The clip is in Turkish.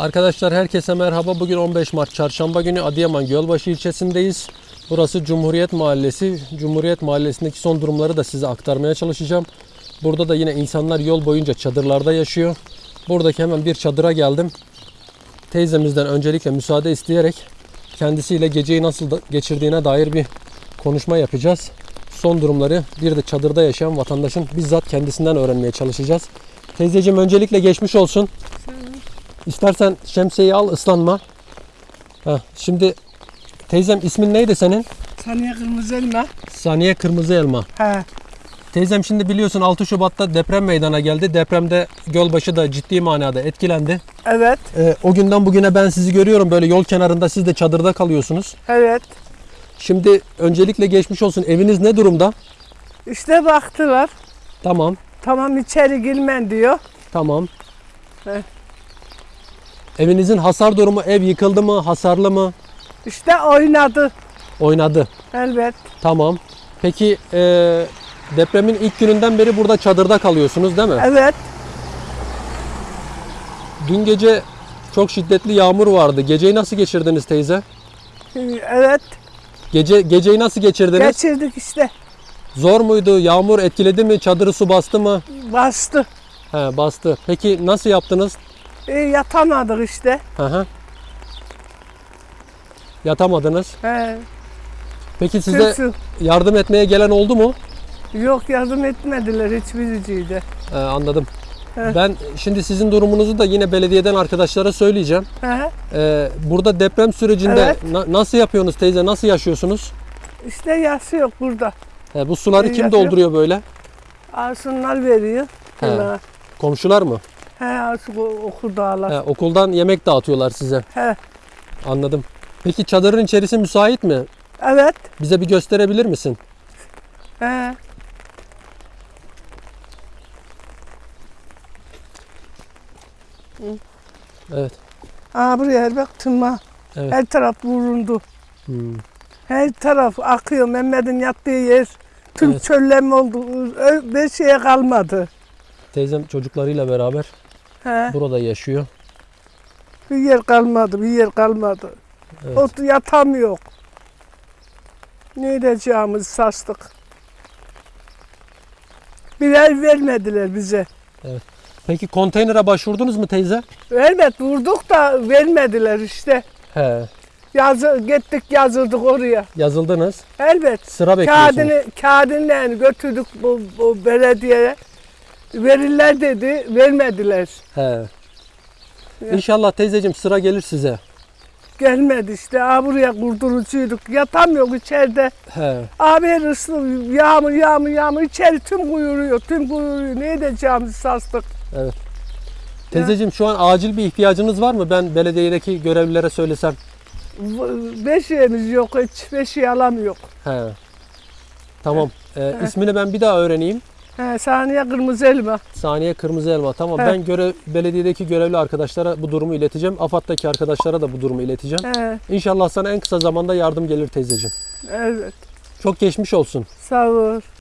Arkadaşlar herkese merhaba. Bugün 15 Mart Çarşamba günü Adıyaman Gölbaşı ilçesindeyiz. Burası Cumhuriyet Mahallesi. Cumhuriyet Mahallesi'ndeki son durumları da size aktarmaya çalışacağım. Burada da yine insanlar yol boyunca çadırlarda yaşıyor. Buradaki hemen bir çadıra geldim. Teyzemizden öncelikle müsaade isteyerek kendisiyle geceyi nasıl geçirdiğine dair bir konuşma yapacağız. Son durumları bir de çadırda yaşayan vatandaşın bizzat kendisinden öğrenmeye çalışacağız. Teyzeciğim öncelikle geçmiş olsun. İstersen şemsiyeyi al ıslanma. Heh, şimdi teyzem ismin neydi senin? Saniye kırmızı elma. Saniye Kırmızı Elma. He. Teyzem şimdi biliyorsun 6 Şubat'ta deprem meydana geldi. Depremde Gölbaşı da ciddi manada etkilendi. Evet. Ee, o günden bugüne ben sizi görüyorum böyle yol kenarında siz de çadırda kalıyorsunuz. Evet. Şimdi öncelikle geçmiş olsun. Eviniz ne durumda? İşte baktılar. Tamam. Tamam içeri girmen diyor. Tamam. Evet. Evinizin hasar durumu ev yıkıldı mı? Hasarlı mı? İşte oynadı. Oynadı. Elbet. Tamam. Peki e, depremin ilk gününden beri burada çadırda kalıyorsunuz değil mi? Evet. Dün gece çok şiddetli yağmur vardı. Geceyi nasıl geçirdiniz teyze? Evet. Gece geceyi nasıl geçirdiniz? Geçirdik işte. Zor muydu? Yağmur etkiledi mi? Çadırı su bastı mı? Bastı. He, bastı. Peki nasıl yaptınız? E, yatamadık işte. Hı hı. Yatamadınız. He. Peki size yardım etmeye gelen oldu mu? Yok yardım etmediler hiçbiriciydi. He, anladım. He. Ben şimdi sizin durumunuzu da yine belediyeden arkadaşlara söyleyeceğim. He. Ee, burada deprem sürecinde Evet. na- nasıl yapıyorsunuz teyze? Nasıl yaşıyorsunuz? İşte yası yok burada. He, bu suları Ee, kim yapıyor. dolduruyor böyle? Arsunlar veriyor. He. He. Komşular mı? He, okur dağlar. He, okuldan yemek dağıtıyorlar size. He. Anladım. Peki çadırın içerisi müsait mi? Evet. Bize bir gösterebilir misin? He. Evet. Aa buraya bak tırma. Evet. Her taraf vuruldu. Hmm. Her taraf akıyor. Mehmet'in yattığı yer. Tüm Evet. çöllem oldu. Bir şeye kalmadı. Teyzem çocuklarıyla beraber He. burada yaşıyor. Bir yer kalmadı. Bir yer kalmadı. Evet. Ot yatamıyor. Ne edeceğimizi sastık. Bir ev vermediler bize. Peki konteynere başvurdunuz mu teyze? Elbet vurduk da vermediler işte. He. Yazı, gittik yazıldık oraya. Yazıldınız. Elbet. Sıra bekliyorsunuz. Kağıdını, kağıdını yani götürdük bu, bu belediyeye. Verirler dedi, vermediler. He. İnşallah teyzeciğim sıra gelir size. Gelmedi işte. Aa, buraya kurdurucuyduk. Yatamıyor içeride. He. Abi her ıslı yağmur yağmur yağmur içeri tüm kuyuruyor. Tüm kuyuruyor. Ne edeceğimizi sastık. Teyzeciğim şu an acil bir ihtiyacınız var mı? Ben belediyedeki görevlilere söylesem. Beşiğimiz yok hiç. Beşiği alamıyor. He. Tamam. Ee, ismini ben bir daha öğreneyim. He, saniye kırmızı elma. Saniye Kırmızı Elma. Tamam. He. Ben görev belediyedeki görevli arkadaşlara bu durumu ileteceğim. AFAD'daki arkadaşlara da bu durumu ileteceğim. He, İnşallah sana en kısa zamanda yardım gelir teyzeciğim. evet. Çok geçmiş olsun. Sağ ol.